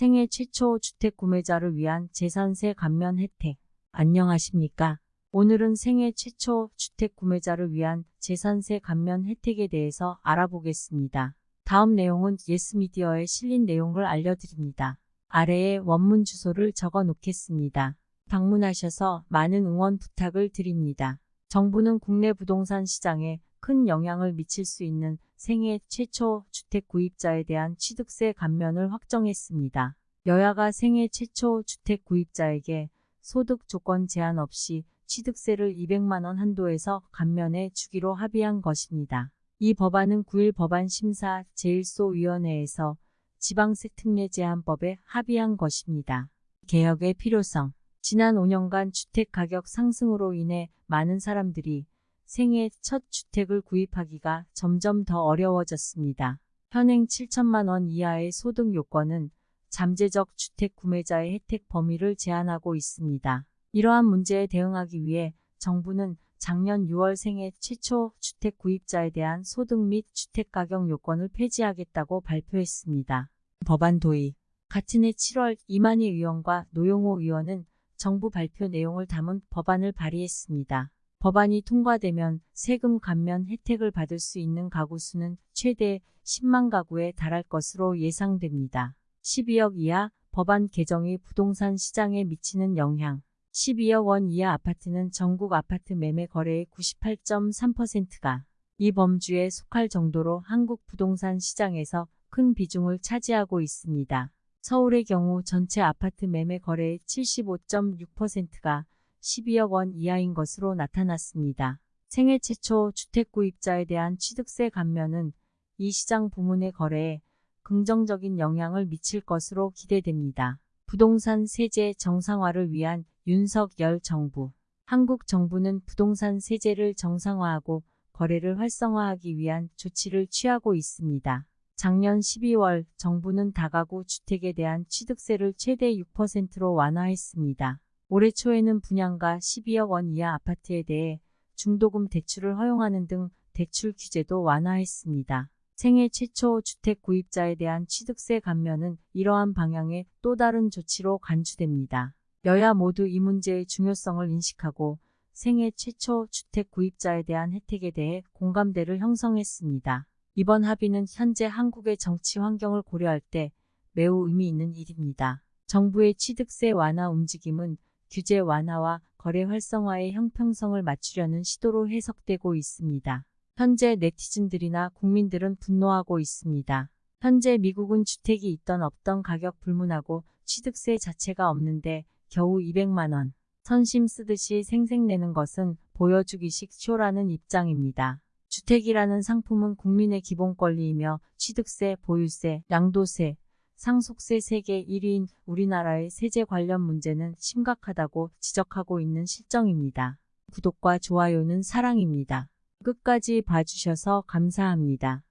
생애 최초 주택 구매자를 위한 재산세 감면 혜택. 안녕하십니까? 오늘은 생애 최초 주택 구매자를 위한 재산세 감면 혜택에 대해서 알아보겠습니다. 다음 내용은 예스미디어에 실린 내용을 알려드립니다. 아래에 원문 주소를 적어 놓겠습니다. 방문하셔서 많은 응원 부탁을 드립니다. 정부는 국내 부동산 시장에 큰 영향을 미칠 수 있는 생애 최초 주택 구입자에 대한 취득세 감면을 확정했습니다. 여야가 생애 최초 주택 구입자에게 소득 조건 제한 없이 취득세를 200만원 한도에서 감면해 주기로 합의한 것입니다. 이 법안은 9일 법안 심사 제1소위원회에서 지방세 특례 제한법에 합의한 것입니다. 개혁의 필요성 지난 5년간 주택 가격 상승으로 인해 많은 사람들이 생애 첫 주택을 구입하기가 점점 더 어려워졌습니다. 현행 7천만 원 이하의 소득 요건은 잠재적 주택 구매자의 혜택 범위를 제한하고 있습니다. 이러한 문제에 대응하기 위해 정부는 작년 6월 생애 최초 주택 구입자에 대한 소득 및 주택 가격 요건을 폐지하겠다고 발표했습니다. 법안 도입 같은 해 7월 이만희 의원과 노영호 의원은 정부 발표 내용을 담은 법안을 발의했습니다. 법안이 통과되면 세금 감면 혜택을 받을 수 있는 가구 수는 최대 10만 가구에 달할 것으로 예상됩니다. 12억 이하 법안 개정이 부동산 시장에 미치는 영향 12억 원 이하 아파트는 전국 아파트 매매 거래의 98.3%가 이 범주에 속할 정도로 한국 부동산 시장에서 큰 비중을 차지하고 있습니다. 서울의 경우 전체 아파트 매매 거래의 75.6%가 12억 원 이하인 것으로 나타났습니다. 생애 최초 주택 구입자에 대한 취득세 감면은 이 시장 부문의 거래에 긍정적인 영향을 미칠 것으로 기대됩니다. 부동산 세제 정상화를 위한 윤석열 정부 한국 정부는 부동산 세제를 정상화하고 거래를 활성화하기 위한 조치를 취하고 있습니다. 작년 12월 정부는 다가구 주택에 대한 취득세를 최대 6%로 완화했습니다. 올해 초에는 분양가 12억 원 이하 아파트에 대해 중도금 대출을 허용하는 등 대출 규제도 완화했습니다. 생애 최초 주택 구입자에 대한 취득세 감면은 이러한 방향의 또 다른 조치로 간주됩니다. 여야 모두 이 문제의 중요성을 인식하고 생애 최초 주택 구입자에 대한 혜택에 대해 공감대를 형성했습니다. 이번 합의는 현재 한국의 정치 환경을 고려할 때 매우 의미 있는 일입니다. 정부의 취득세 완화 움직임은 규제 완화와 거래 활성화의 형평성을 맞추려는 시도로 해석되고 있습니다. 현재 네티즌들이나 국민들은 분노하고 있습니다. 현재 미국은 주택이 있던 없던 가격 불문하고 취득세 자체가 없는데 겨우 200만원 선심 쓰듯이 생색내는 것은 보여주기식 쇼라는 입장입니다. 주택이라는 상품은 국민의 기본 권리이며 취득세, 보유세, 양도세, 상속세 세계 1위인 우리나라의 세제 관련 문제는 심각하다고 지적하고 있는 실정입니다. 구독과 좋아요는 사랑입니다. 끝까지 봐주셔서 감사합니다.